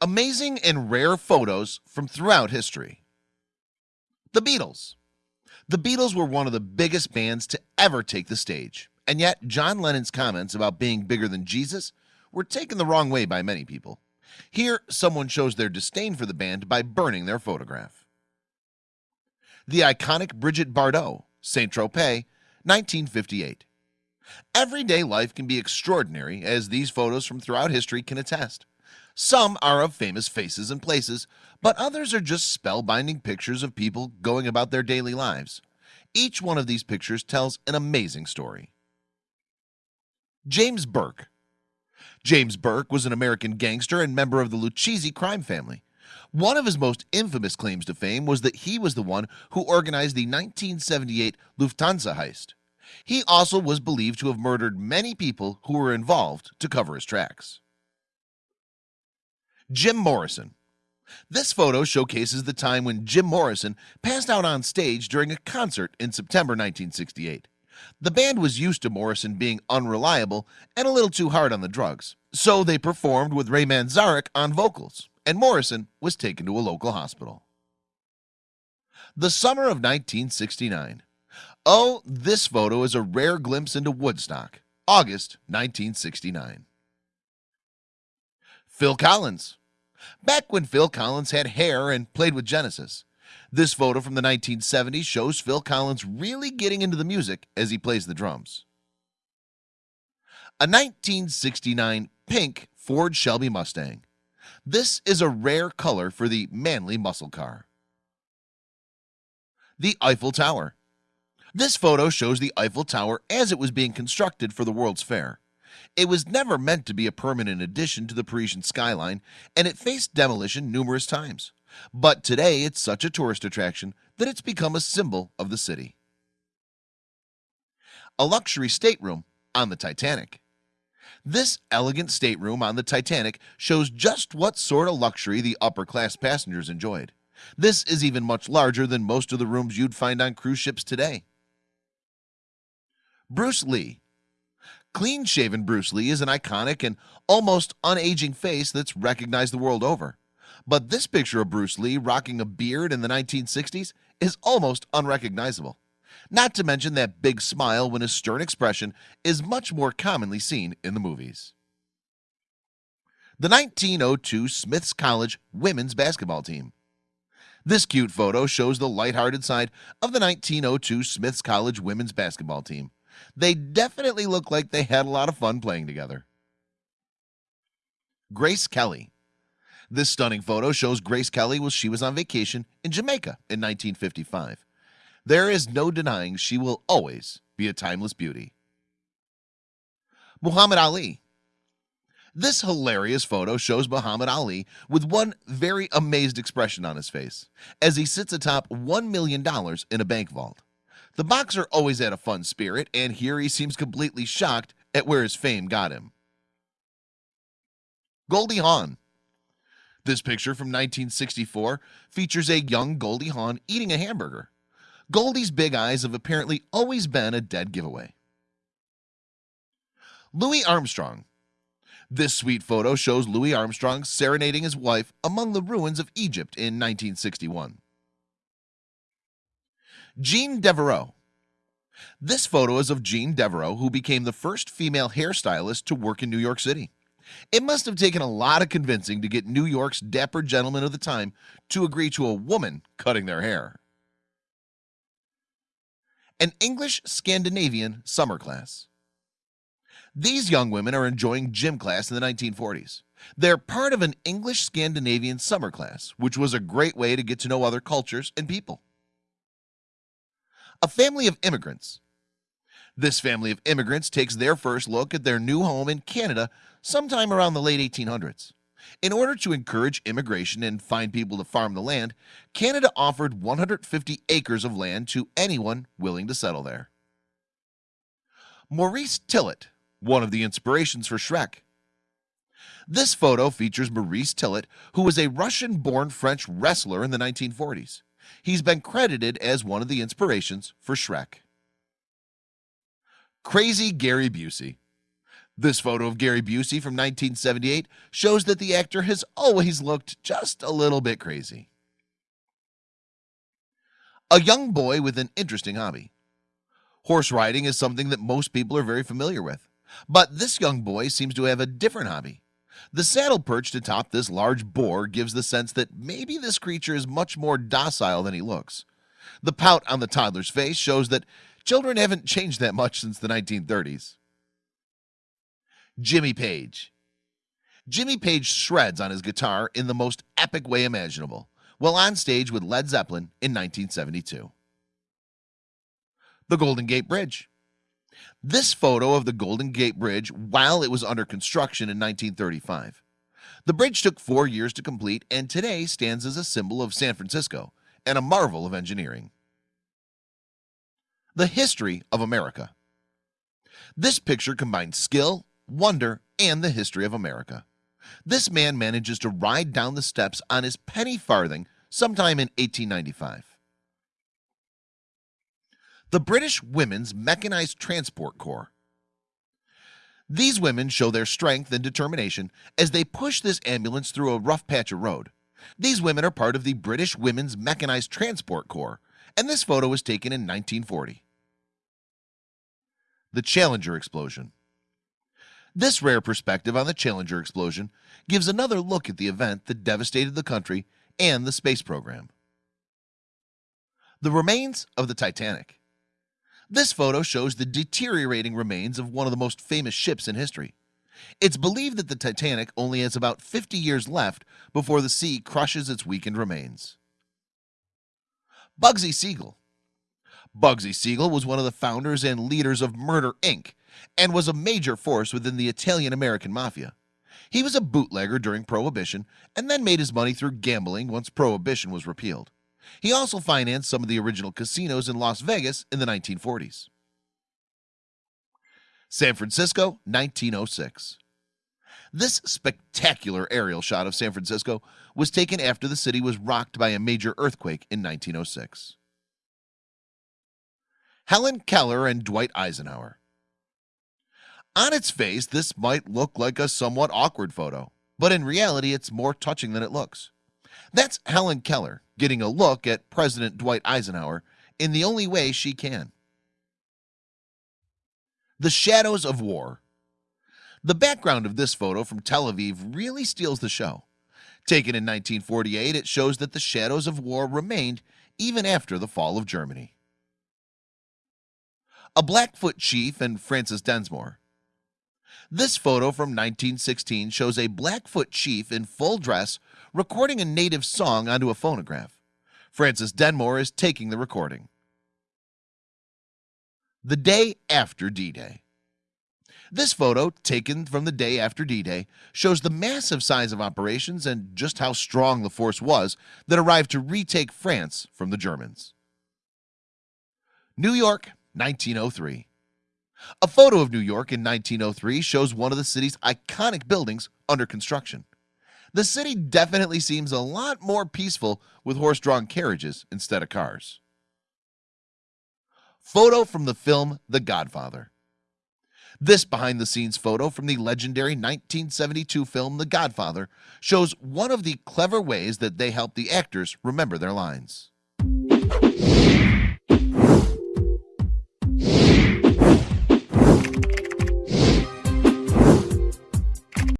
Amazing and rare photos from throughout history. The Beatles. The Beatles were one of the biggest bands to ever take the stage and yet John Lennon's comments about being bigger than Jesus were taken the wrong way by many people. Here someone shows their disdain for the band by burning their photograph the iconic Brigitte Bardot Saint-Tropez 1958 everyday life can be extraordinary as these photos from throughout history can attest. Some are of famous faces and places but others are just spellbinding pictures of people going about their daily lives. Each one of these pictures tells an amazing story. James Burke. James Burke was an American gangster and member of the Lucchese crime family one of his most infamous claims to fame was that he was the one who organized the 1978 Lufthansa heist. He also was believed to have murdered many people who were involved to cover his tracks. Jim Morrison. This photo showcases the time when Jim Morrison passed out on stage during a concert in September 1968 the band was used to Morrison being unreliable and a little too hard on the drugs So they performed with Ray Manzarek on vocals and Morrison was taken to a local hospital. The summer of 1969 Oh this photo is a rare glimpse into Woodstock August 1969 Phil Collins. Back when Phil Collins had hair and played with Genesis this photo from the 1970s shows Phil Collins really getting into the music as he plays the drums. A 1969 pink Ford Shelby Mustang this is a rare color for the manly muscle car. The Eiffel Tower. This photo shows the Eiffel Tower as it was being constructed for the World's Fair. It was never meant to be a permanent addition to the Parisian skyline and it faced demolition numerous times. But today it's such a tourist attraction that it's become a symbol of the city. A luxury stateroom on the Titanic this elegant stateroom on the Titanic shows just what sort of luxury the upper-class passengers enjoyed. This is even much larger than most of the rooms you'd find on cruise ships today. Bruce Lee. Clean-shaven Bruce Lee is an iconic and almost unaging face that's recognized the world over. But this picture of Bruce Lee rocking a beard in the 1960s is almost unrecognizable not to mention that big smile when his stern expression is much more commonly seen in the movies. The 1902 Smiths College women's basketball team. This cute photo shows the lighthearted side of the 1902 Smiths College women's basketball team. They definitely look like they had a lot of fun playing together. Grace Kelly. This stunning photo shows Grace Kelly while she was on vacation in Jamaica in 1955 there is no denying she will always be a timeless beauty. Muhammad Ali. This hilarious photo shows Muhammad Ali with one very amazed expression on his face as he sits atop one million dollars in a bank vault. The boxer always had a fun spirit and here he seems completely shocked at where his fame got him. Goldie Hawn. This picture from 1964 features a young Goldie Hawn eating a hamburger Goldie's big eyes have apparently always been a dead giveaway. Louis Armstrong. This sweet photo shows Louis Armstrong serenading his wife among the ruins of Egypt in 1961 Jean Devereaux. This photo is of Jean Devereaux who became the first female hairstylist to work in New York City. It must have taken a lot of convincing to get New York's dapper gentlemen of the time to agree to a woman cutting their hair an English Scandinavian summer class. These young women are enjoying gym class in the 1940s they're part of an English Scandinavian summer class which was a great way to get to know other cultures and people. A family of immigrants. This family of immigrants takes their first look at their new home in Canada sometime around the late 1800s in order to encourage immigration and find people to farm the land Canada offered 150 acres of land to anyone willing to settle there. Maurice Tillet one of the inspirations for Shrek. This photo features Maurice Tillet who was a Russian born French wrestler in the 1940s He's been credited as one of the inspirations for Shrek. Crazy Gary Busey this photo of Gary Busey from 1978 shows that the actor has always looked just a little bit crazy. A young boy with an interesting hobby. Horse riding is something that most people are very familiar with but this young boy seems to have a different hobby. The saddle perched atop this large boar gives the sense that maybe this creature is much more docile than he looks. The pout on the toddler's face shows that children haven't changed that much since the 1930s Jimmy Page. Jimmy Page shreds on his guitar in the most epic way imaginable while on stage with Led Zeppelin in 1972 the Golden Gate Bridge. This photo of the Golden Gate Bridge while it was under construction in 1935 the bridge took four years to complete and today stands as a symbol of San Francisco and a marvel of engineering. The history of America. This picture combines skill wonder and the history of America. This man manages to ride down the steps on his penny farthing sometime in 1895 the British Women's Mechanized Transport Corps. These women show their strength and determination as they push this ambulance through a rough patch of road. These women are part of the British Women's Mechanized Transport Corps and this photo was taken in 1940 the Challenger explosion this rare perspective on the Challenger explosion gives another look at the event that devastated the country and the space program. The remains of the Titanic. This photo shows the deteriorating remains of one of the most famous ships in history. It's believed that the Titanic only has about 50 years left before the sea crushes its weakened remains. Bugsy Siegel. Bugsy Siegel was one of the founders and leaders of Murder Inc and was a major force within the Italian-American Mafia. He was a bootlegger during Prohibition and then made his money through gambling once Prohibition was repealed. He also financed some of the original casinos in Las Vegas in the 1940s San Francisco 1906 this spectacular aerial shot of San Francisco was taken after the city was rocked by a major earthquake in 1906 Helen Keller and Dwight Eisenhower on its face this might look like a somewhat awkward photo but in reality it's more touching than it looks. That's Helen Keller getting a look at President Dwight Eisenhower in the only way she can. The shadows of war. The background of this photo from Tel Aviv really steals the show. Taken in 1948 it shows that the shadows of war remained even after the fall of Germany. A Blackfoot chief and Frances Densmore this photo from 1916 shows a Blackfoot chief in full dress recording a native song onto a phonograph. Frances Densmore is taking the recording. The day after d-day. This photo taken from the day after d-day shows the massive size of operations and just how strong the force was that arrived to retake France from the Germans. New York 1903 a photo of New York in 1903 shows one of the city's iconic buildings under construction. The city definitely seems a lot more peaceful with horse-drawn carriages instead of cars. Photo from the film the Godfather. This behind-the-scenes photo from the legendary 1972 film the Godfather shows one of the clever ways that they help the actors remember their lines